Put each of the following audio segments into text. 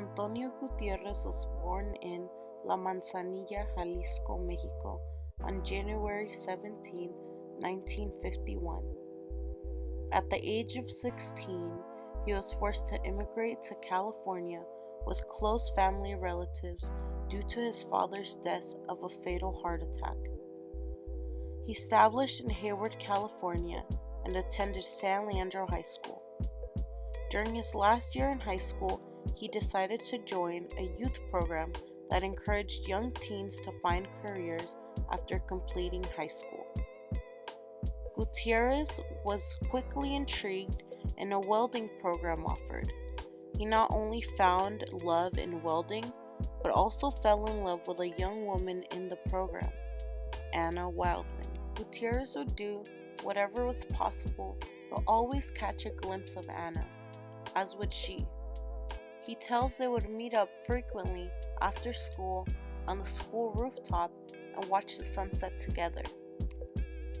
Antonio Gutierrez was born in La Manzanilla, Jalisco, Mexico on January 17, 1951. At the age of 16, he was forced to immigrate to California with close family relatives due to his father's death of a fatal heart attack. He established in Hayward, California, and attended San Leandro High School. During his last year in high school, he decided to join a youth program that encouraged young teens to find careers after completing high school. Gutierrez was quickly intrigued in a welding program offered. He not only found love in welding, but also fell in love with a young woman in the program, Anna Wildman. Gutierrez would do whatever was possible, but always catch a glimpse of Anna, as would she. He tells they would meet up frequently after school on the school rooftop and watch the sunset together.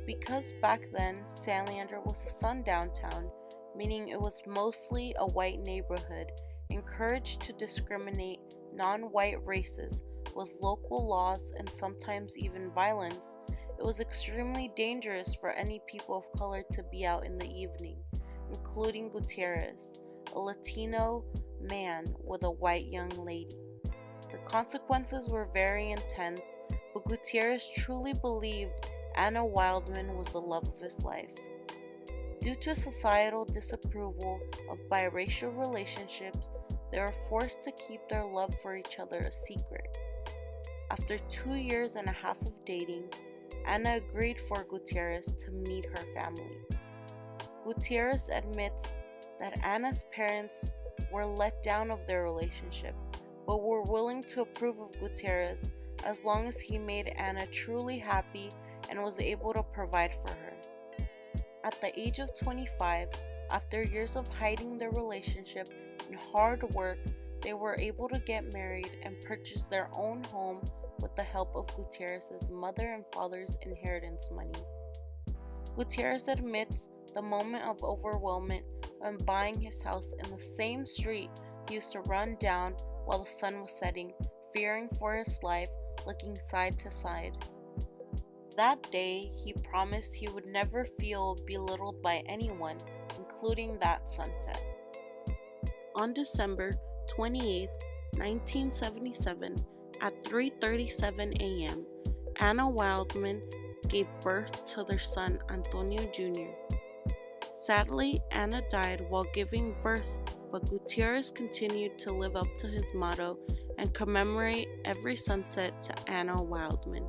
Because back then San Leandro was a sundown town, meaning it was mostly a white neighborhood, encouraged to discriminate non white races with local laws and sometimes even violence, it was extremely dangerous for any people of color to be out in the evening, including Gutierrez, a Latino man with a white young lady. The consequences were very intense, but Gutierrez truly believed Anna Wildman was the love of his life. Due to societal disapproval of biracial relationships, they were forced to keep their love for each other a secret. After two years and a half of dating, Anna agreed for Gutierrez to meet her family. Gutierrez admits that Anna's parents were let down of their relationship, but were willing to approve of Gutierrez as long as he made Anna truly happy and was able to provide for her. At the age of 25, after years of hiding their relationship and hard work, they were able to get married and purchase their own home with the help of Gutierrez's mother and father's inheritance money. Gutierrez admits the moment of overwhelmment when buying his house in the same street he used to run down while the sun was setting, fearing for his life, looking side to side. That day, he promised he would never feel belittled by anyone, including that sunset. On December 28, 1977, at 3:37 a.m., Anna Wildman gave birth to their son Antonio Jr. Sadly, Anna died while giving birth, but Gutierrez continued to live up to his motto and commemorate every sunset to Anna Wildman.